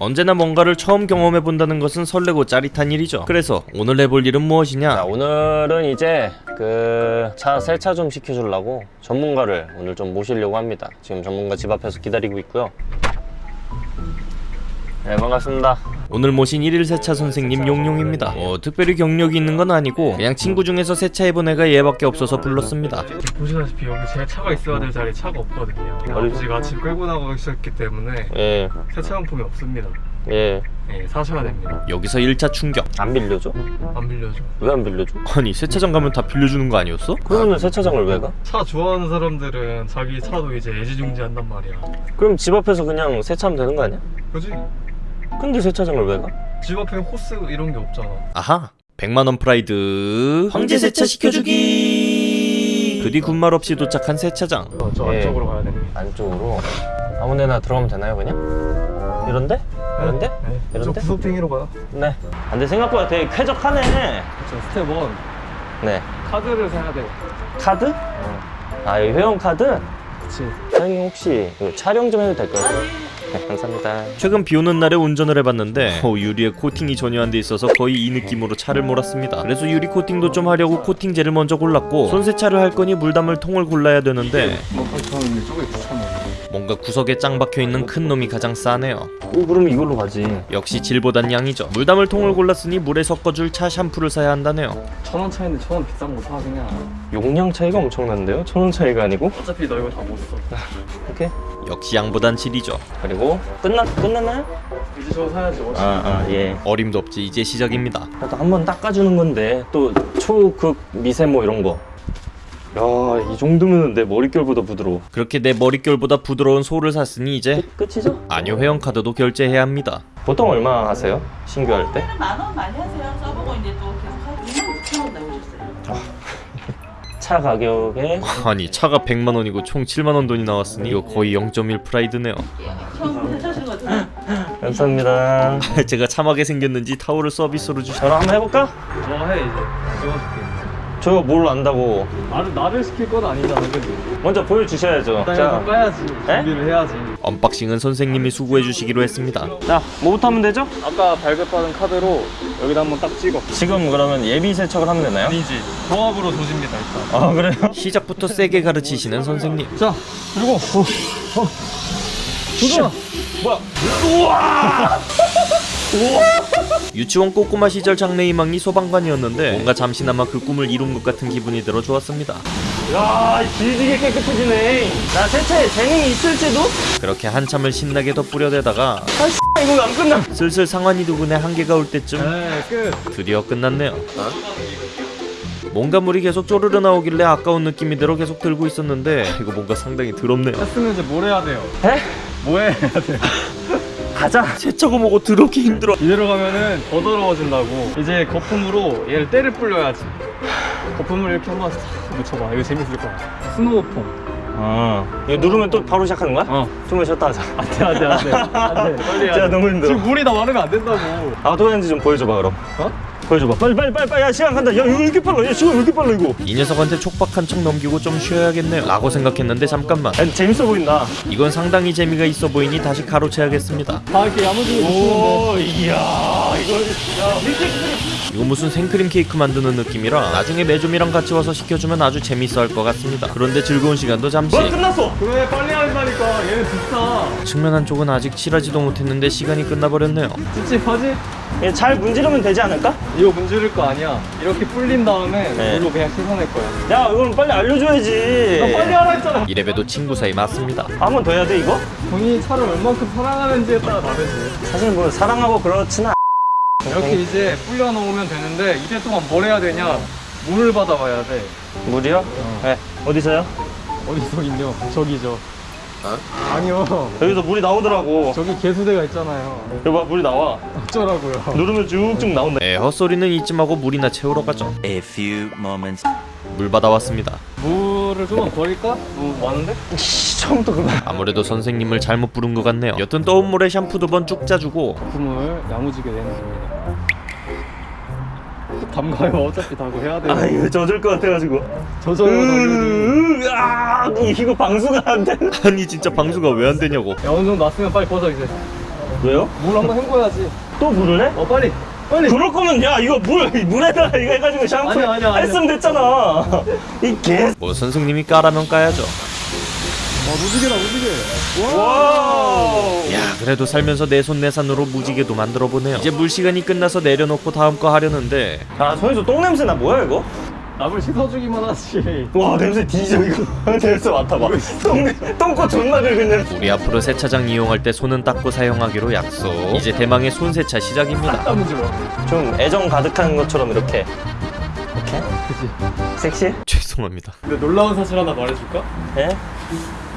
언제나 뭔가를 처음 경험해본다는 것은 설레고 짜릿한 일이죠. 그래서 오늘 해볼 일은 무엇이냐? 자, 오늘은 이제 그 차 세차 좀 시켜주려고 전문가를 오늘 좀 모시려고 합니다. 지금 전문가 집 앞에서 기다리고 있고요. 네, 반갑습니다. 오늘 모신 1일 세차 선생님 용용입니다. 어, 특별히 경력이 있는 건 아니고 그냥 친구 중에서 세차해본 애가 얘밖에 없어서 불렀습니다. 보시다시피 여기 제 차가 있어야 될 자리에 차가 없거든요. 아버지가 집 끌고 나가셨기 때문에 예, 세차용품이 없습니다. 예. 예, 사셔야 됩니다. 여기서 1차 충격. 안 빌려줘? 안 빌려줘. 왜 안 빌려줘? 아니 세차장 가면 다 빌려주는 거 아니었어? 그러면 세차장을 왜 가? 차 좋아하는 사람들은 자기 차도 이제 애지중지한단 말이야. 그럼 집 앞에서 그냥 세차하면 되는 거 아니야? 그지? 근데 세차장을 왜 가? 집 앞에 호스 이런 게 없잖아. 아하 100만원 프라이드 황제 세차 시켜주기 그뒤 군말 없이 도착한 세차장 어, 저 예. 안쪽으로 가야 됩니다. 안쪽으로 아무 데나 들어가면 되나요 그냥? 이런데? 이런데? 네. 저 이런데? 구석탱이로 가요. 네. 아, 근데 생각보다 되게 쾌적하네. 저 스텝 1 네. 카드를 사야 돼요. 카드? 아, 여기 회원 카드? 그치. 사장님 혹시 이거 촬영 좀 해도 될까요? 네, 감사합니다. 최근 비 오는 날에 운전을 해봤는데 어, 유리에 코팅이 전혀 안 돼 있어서 거의 이 느낌으로 차를 몰았습니다 그래서 유리 코팅도 좀 하려고 코팅제를 먼저 골랐고 손세차를 할 거니 물 담을 통을 골라야 되는데 9,000원. 뭔가 구석에 짱 박혀있는 큰 놈이 가장 싸네요 오, 그럼 이걸로 가지. 역시 질보단 양이죠 물 담을 통을 골랐으니 물에 섞어줄 차 샴푸를 사야 한다네요 천 원 차인데 천 원 비싼 거 사 그냥. 용량 차이가 엄청난데요? 천 원 차이가 아니고? 어차피 너 이거 다 못 써. 오케이. 역시 양보단 질이죠 그리고 끝났, 끝났나요? 이제 저거 사야지. 어, 아, 아, 예. 어림도 없지 이제 시작입니다 그래도 한번 닦아주는 건데 또 초극 미세모 이런 거. 야, 이 정도면 내 머릿결보다 부드러워. 그렇게 내 머릿결보다 부드러운 소를 샀으니 이제 끝 이죠? 아니요 회원카드도 결제해야 합니다 보통 얼마 하세요? 신규할 때? 만원 많이 하세요. 써보고 이제 또 계속 하고 2만 9천 원 나오셨어요. 차 가격에 아니 차가 100만원이고 총 7만원 돈이 나왔으니 이거 거의 0.1 프라이드네요. 감사합니다. 제가 참하게 생겼는지 타월을 서비스로 주셔 전화 한번 해볼까? 너가 해 이제. 찍어줄게. 저 뭘 안다고 나를 나를 시킬 건 아니잖아, 그지? 먼저 보여주셔야죠. 일단 자, 까야지. 에? 준비를 해야지. 언박싱은 선생님이 수고해 주시기로 했습니다 자, 뭐부터 하면 되죠? 아까 발급받은 카드로 여기다 한번 딱 찍어. 지금 그러면 예비 세척을 하면 되나요? 아니지. 조합으로 조집니다 일단. 아 그래요? 시작부터 세게 가르치시는 선생님 자, 그리고 어, 어. 조져. 뭐야? 유치원 꼬꼬마 시절 장래희망이 소방관이었는데 뭔가 잠시나마 그 꿈을 이룬 것 같은 기분이 들어 좋았습니다 야, 질지게 깨끗해지네. 나 세차에 재능이 있을지도? 그렇게 한참을 신나게 더 뿌려대다가 아, 이거 안 끝나. 슬슬 상환이 두근의 한계가 올 때쯤 네, 끝. 드디어 끝났네요 뭔가 물이 계속 쪼르르 나오길래 아까운 느낌이 들어 계속 들고 있었는데 이거 뭔가 상당히 더럽네요 했으면 이제 뭘 해야 돼요? 에? 뭐 해야 돼? 가자. 세차고 뭐고 더럽게 힘들어 이대로 가면은 더 더러워진다고. 이제 거품으로 얘를 때를 불려야지. 거품을 이렇게 한번 싹 묻혀봐. 이거 재밌을 거야. snow foam. 아, 이거 누르면 또 바로 시작하는 거야? 어. 좀만 쉬었다 하자. 안 돼 안 돼 안 돼 안 돼. 빨리 해야 진짜 돼. 너무 힘들어. 지금 물이 다 마르면 안 된다고. 아, 하는지 좀 보여줘봐 그럼. 어? 보여줘봐. 빨리 빨리 빨리 빨리. 야 시간 간다. 야 이거 왜 이렇게 빨라? 야 시간 왜 이렇게 빨라 이거? 이 녀석한테 촉박 한 척 넘기고 좀 쉬어야겠네요 라고 생각했는데 잠깐만 야, 재밌어 보인다. 이건 상당히 재미가 있어 보이니 다시 가로채야겠습니다 다 이렇게 야무지게 오, 이야 이거. 이거 무슨 생크림 케이크 만드는 느낌이라 나중에 매점이랑 같이 와서 시켜주면 아주 재밌어 할 것 같습니다 그런데 즐거운 시간도 잠시 뭐 끝났어. 돼. 그래 빨리 한다니까. 얘는 비싸. 측면 한쪽은 아직 칠하지도 못했는데 시간이 끝나버렸네요 찝찝하지? 얘잘 문지르면 되지 않을까? 이거 문지를 거 아니야. 이렇게 불린 다음에 네. 물로 그냥 씻어낼 거야. 야 이건 빨리 알려줘야지. 나 빨리 하라 했잖아. 이래봬도 친구 사이 맞습니다 한 번 더 해야 돼 이거? 본인이 차를 얼만큼 사랑하는지에 따라 다르지. 사실 뭐 사랑하고 그렇진 않. 이렇게 이제 불려 놓으면 되는데 이때 동안 뭘 해야 되냐? 물을 받아와야 돼. 물이요? 네. 어디서요? 어디서 있냐? 저기죠. 아니요. 여기서 물이 나오더라고. 저기 개수대가 있잖아요. 여기 봐 물이 나와. 어쩌라고요? 누르면 쭉쭉 나온다. 에 헛소리는 이쯤하고 물이나 채우러 가죠 A few moments 물 받아왔습니다 물을 좀만 버릴까? 뭐 많은데? 처음부터 그만. 아무래도 선생님을 잘못 부른 것 같네요 여튼 떠온 물에 샴푸 두 번 쭉 짜주고 거품을 야무지게 내줍니다. 담가요. 어차피 다고 해야 돼요. 아 이거 젖을 것 같아가지고. 젖어요 아 이거 방수가 안 돼. 아니 진짜 방수가 왜 안 되냐고 야 어느 정도 났으면 빨리 벗어 이제. 왜요? 물 한번 헹궈야지. 또 물을 해? 어 빨리 빨리. 그럴 거면 야 이거 물 물에다가 이거 해가지고 샴푸 아니야, 아니야, 아니야. 했으면 됐잖아. 이개 뭐 선생님이 까라면 까야죠 와 무지개다 무지개. 와. 야 그래도 살면서 내 손 내산으로 무지개도 만들어 보네요 이제 물 시간이 끝나서 내려놓고 다음 거 하려는데 아 손에서 똥 냄새 나 뭐야 이거? 남을 씻어주기만 하지. 와 냄새 뒤져 이거. 냄새 맡아봐. 똥 똥꼬 존나 긁은 냄새. 우리 앞으로 세차장 이용할 때 손은 닦고 사용하기로 약속 이제 대망의 손세차 시작입니다 땀은 좀. 좀 애정 가득한 것처럼 이렇게. 이렇게? 그치. 섹시? 죄송합니다 근데 놀라운 사실 하나 말해줄까? 예?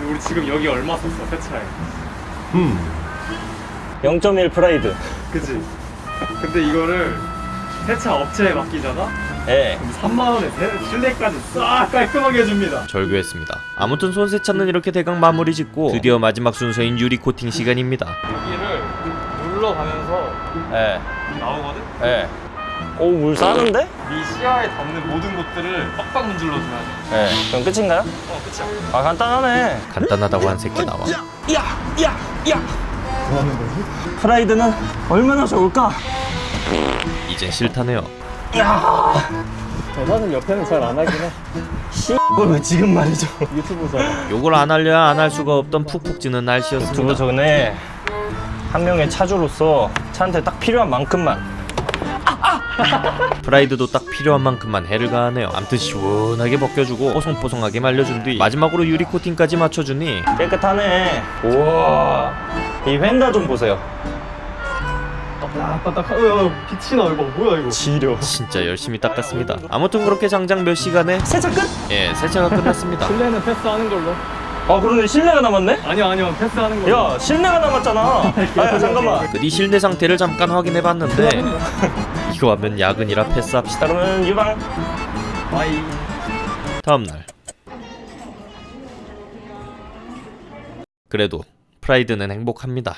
우리 지금 여기 얼마 썼어 세차에? 0.1 프라이드. 그치. 근데 이거를 세차 업체에 맡기잖아? 예. 그럼 3만 원에 세- 실내까지 싹 깔끔하게 해줍니다. 절교했습니다 아무튼 손세차는 이렇게 대강 마무리 짓고 드디어 마지막 순서인 유리 코팅 시간입니다 여기를 눌러가면서 예. 나오거든? 예. 오, 물 싸는데? 네 시야에 닿는 모든 곳들을 빡빡 문질러주면 돼. 예. 그럼 끝인가요? 어, 끝이야. 아, 간단하네. 간단하다고 한 새끼 나와 뭐 하는 거지? 프라이드는 얼마나 좋을까? 이젠 싫다네요 저 사실 옆에는 잘 안 하긴 해. 씨, 이걸 왜 지금 말이죠? 유튜브잖아. 요걸 안 하려야 안 할 수가 없던 푹푹 찌는 유튜브 날씨였습니다 전에 한 명의 차주로서 차한테 딱 필요한 만큼만 프라이드도 딱 필요한 만큼만 해를 가하네요 암튼 시원하게 벗겨주고 뽀송뽀송하게 말려준 뒤 마지막으로 유리 코팅까지 맞춰주니 깨끗하네. 우와. 이 휀다 좀 보세요. 딱딱딱. 어, 어, 빛이 나 이거 뭐야 이거? 지려. 진짜 열심히 닦았습니다 아무튼 그렇게 장장 몇 시간에 세차 끝? 예 세차가 끝났습니다 실내는 패스하는 걸로. 아 그러네 실내가 남았네? 아니요 아니요 패스하는 걸로. 야 실내가 남았잖아. 아 잠깐만. 그뒤 실내 상태를 잠깐 확인해봤는데 이거 하면 야근이라 패스합시다 자 그러면 유방. bye. 다음날 그래도 프라이드는 행복합니다